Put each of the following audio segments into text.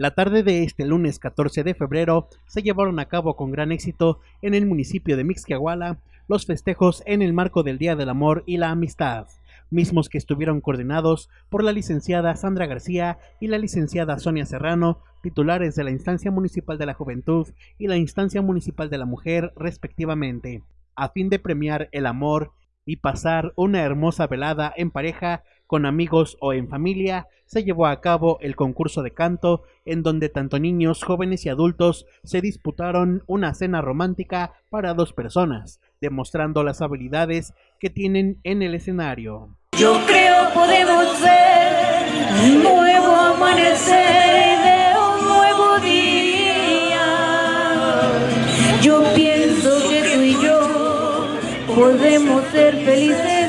La tarde de este lunes 14 de febrero se llevaron a cabo con gran éxito en el municipio de Mixquiahuala los festejos en el marco del Día del Amor y la Amistad, mismos que estuvieron coordinados por la licenciada Sandra García y la licenciada Sonia Serrano, titulares de la Instancia Municipal de la Juventud y la Instancia Municipal de la Mujer, respectivamente, a fin de premiar el amor y pasar una hermosa velada en pareja con amigos o en familia, se llevó a cabo el concurso de canto, en donde tanto niños, jóvenes y adultos se disputaron una cena romántica para dos personas, demostrando las habilidades que tienen en el escenario. Yo creo podemos ser un nuevo amanecer de un nuevo día. Yo pienso que tú y yo podemos ser felices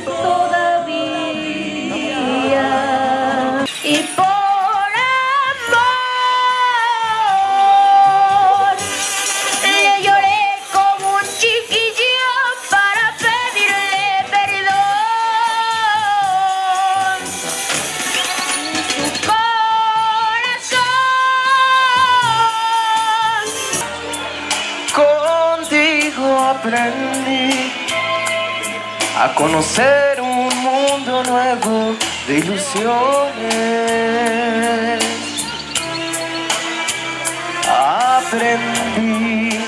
a conocer un mundo nuevo de ilusiones. Aprendí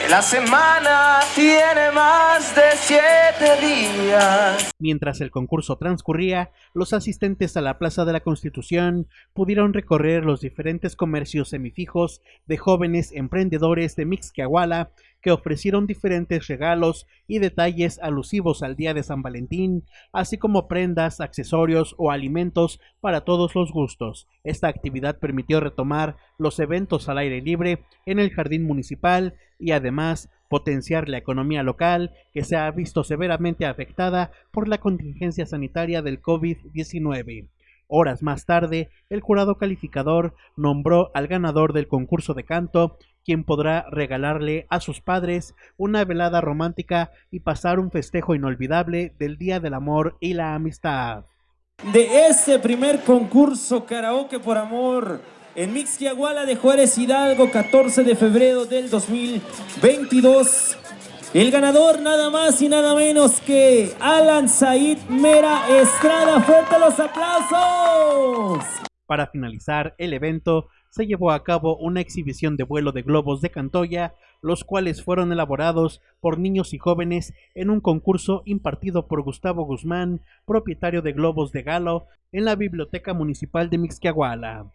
que la semana tiene más de siete días. Mientras el concurso transcurría, los asistentes a la Plaza de la Constitución pudieron recorrer los diferentes comercios semifijos de jóvenes emprendedores de Mixquiahuala que ofrecieron diferentes regalos y detalles alusivos al Día de San Valentín, así como prendas, accesorios o alimentos para todos los gustos. Esta actividad permitió retomar los eventos al aire libre en el jardín municipal y además potenciar la economía local que se ha visto severamente afectada por la contingencia sanitaria del COVID-19. Horas más tarde, el jurado calificador nombró al ganador del concurso de canto quien podrá regalarle a sus padres una velada romántica y pasar un festejo inolvidable del Día del Amor y la Amistad. De este primer concurso Karaoke por Amor en Mixquiahuala de Juárez Hidalgo, 14 de febrero del 2022. El ganador nada más y nada menos que Alan Said Mera Estrada. ¡Fuerte los aplausos! Para finalizar el evento, se llevó a cabo una exhibición de vuelo de globos de Cantoya, los cuales fueron elaborados por niños y jóvenes en un concurso impartido por Gustavo Guzmán, propietario de Globos de Galo, en la Biblioteca Municipal de Mixquiahuala.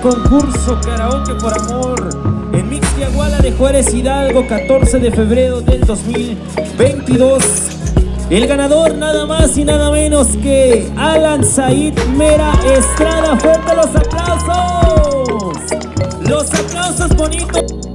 concurso Karaoke por Amor en Mixtiaguala de Juárez Hidalgo, 14 de febrero del 2022. El ganador nada más y nada menos que Alan Said Mera Estrada. ¡Fuerte los aplausos! ¡Los aplausos bonitos!